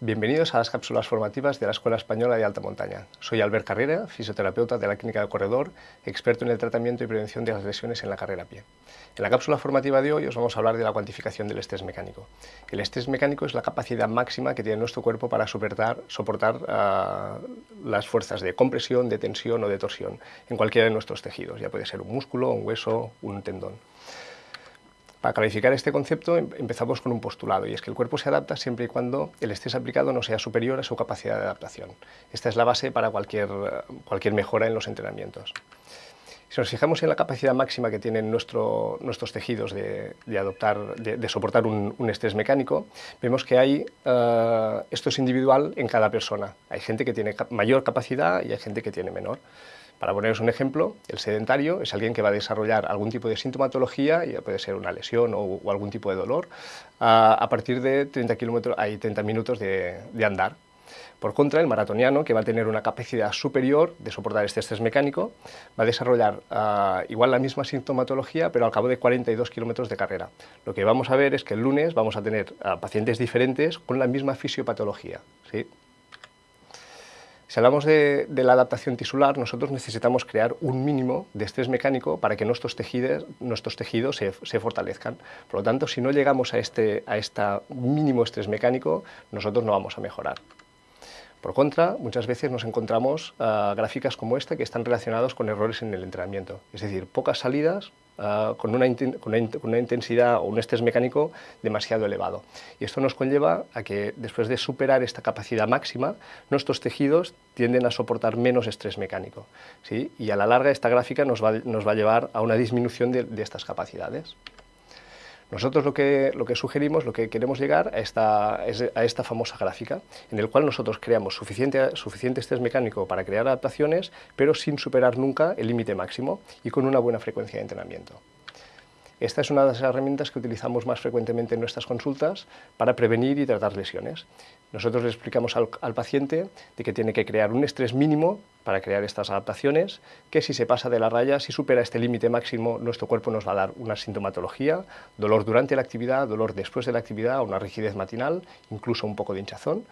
Bienvenidos a las cápsulas formativas de la Escuela Española de Alta Montaña. Soy Albert Carrera, fisioterapeuta de la Clínica de Corredor, experto en el tratamiento y prevención de las lesiones en la carrera a pie. En la cápsula formativa de hoy os vamos a hablar de la cuantificación del estrés mecánico. El estrés mecánico es la capacidad máxima que tiene nuestro cuerpo para soportar, soportar uh, las fuerzas de compresión, de tensión o de torsión en cualquiera de nuestros tejidos, ya puede ser un músculo, un hueso, un tendón. Para clarificar este concepto em, empezamos con un postulado, y es que el cuerpo se adapta siempre y cuando el estrés aplicado no sea superior a su capacidad de adaptación. Esta es la base para cualquier, cualquier mejora en los entrenamientos. Si nos fijamos en la capacidad máxima que tienen nuestro, nuestros tejidos de, de adoptar, de, soportar un, un, estrés mecánico, vemos que hay, uh, esto es individual en cada persona. Hay gente que tiene mayor capacidad y hay gente que tiene menor. Para poneros un ejemplo, el sedentario es alguien que va a desarrollar algún tipo de sintomatología, ya puede ser una lesión o, algún tipo de dolor, a, partir de 30, kilómetros, hay 30 minutos de, andar. Por contra, el maratoniano, que va a tener una capacidad superior de soportar este estrés mecánico, va a desarrollar igual la misma sintomatología, pero al cabo de 42 kilómetros de carrera. Lo que vamos a ver es que el lunes vamos a tener uh, pacientes diferentes con la misma fisiopatología. ¿sí? Si hablamos de, la adaptación tisular, nosotros necesitamos crear un mínimo de estrés mecánico para que nuestros tejidos, nuestros tejidos se, se, fortalezcan. Por lo tanto, si no llegamos a este a esta mínimo estrés mecánico, nosotros no vamos a mejorar. Por contra, muchas veces nos encontramos uh, gráficas como esta que están relacionadas con errores en el entrenamiento, es decir, pocas salidas uh, con, una intensidad o un estrés mecánico demasiado elevado. Y esto nos conlleva a que después de superar esta capacidad máxima, nuestros tejidos tienden a soportar menos estrés mecánico. ¿sí? Y a la larga esta gráfica nos va, a llevar a una disminución de estas capacidades. Nosotros lo que, lo que sugerimos, lo que queremos llegar a esta, a esta famosa gráfica, en el cual nosotros creamos suficiente, suficiente estrés mecánico para crear adaptaciones, pero sin superar nunca el límite máximo y con una buena frecuencia de entrenamiento. Esta es una de las herramientas que utilizamos más frecuentemente en nuestras consultas para prevenir y tratar lesiones. Nosotros le explicamos al, paciente de que tiene que crear un estrés mínimo para crear estas adaptaciones, que si se pasa de la raya, si supera este límite máximo, nuestro cuerpo nos va a dar una sintomatología, dolor durante la actividad, dolor después de la actividad, una rigidez matinal, incluso un poco de hinchazón.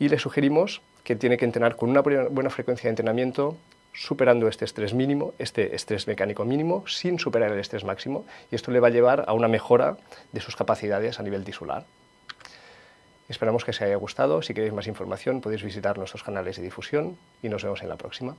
Y le sugerimos que tiene que entrenar con una buena frecuencia de entrenamiento, superando este estrés mínimo, este estrés mecánico mínimo, sin superar el estrés máximo, y esto le va a llevar a una mejora de sus capacidades a nivel tisular. Esperamos que os haya gustado, si queréis más información podéis visitar nuestros canales de difusión y nos vemos en la próxima.